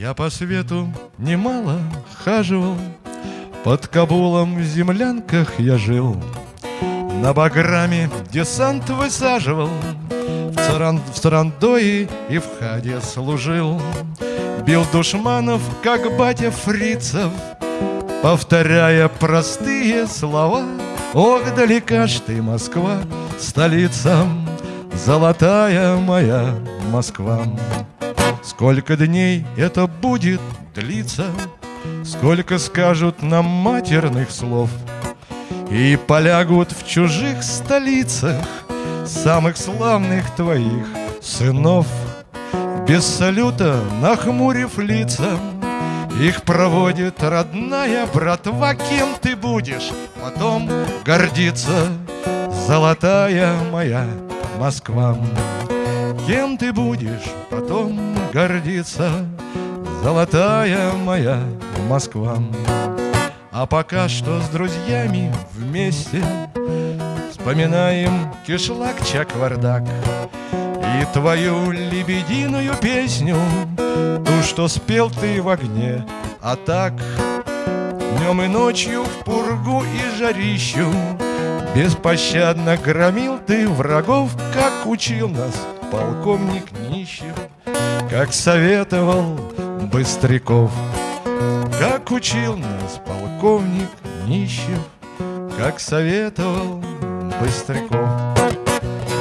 Я по свету немало хаживал, Под Кабулом в землянках я жил, На Баграме десант высаживал, В, Царан... в Царандое и в Хаде служил, Бил душманов, как батя фрицев, Повторяя простые слова. Ох, далека ж ты, Москва, столица Золотая моя Москва Сколько дней это будет длиться? Сколько скажут нам матерных слов? И полягут в чужих столицах Самых славных твоих сынов. Без салюта нахмурив лица их проводит родная братва. Кем ты будешь? Потом гордиться Золотая моя Москва Кем ты будешь потом гордиться Золотая моя Москва А пока что с друзьями вместе Вспоминаем кишлак чаквардак И твою лебединую песню Ту, что спел ты в огне. А так днем и ночью в пургу и жарищу Беспощадно громил ты врагов Как учил нас полковник Нищев Как советовал Быстряков. Как учил нас полковник Нищев Как советовал Быстряков.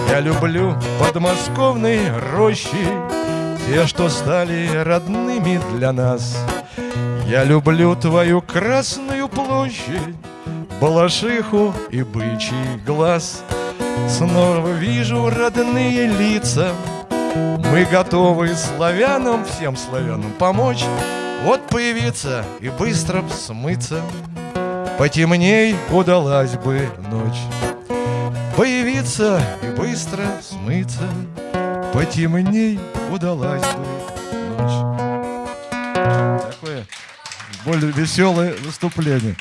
Я люблю подмосковные рощи Те, что стали родными для нас. Я люблю твою Красную площадь Балашиху и бычий глаз Снова вижу родные лица. Мы готовы славянам, всем славянам помочь. Вот появиться и быстро смыться. Потемней удалась бы ночь. Появиться и быстро смыться. Потемней удалась бы ночь. Такое более веселое выступление